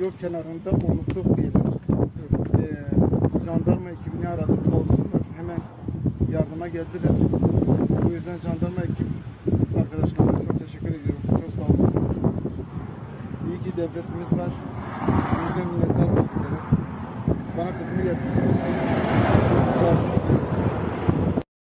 yol kenarında unuttuk diyelim. Ee, jandarma ekibini aradık sağ olsunlar. Hemen yardıma geldiler. Bu yüzden jandarma ekip arkadaşlarıma çok teşekkür ediyorum. Çok sağ olsunlar. İyi ki devletimiz var. Bizden minnettarım sizlere. Bana kızımı getirdiniz.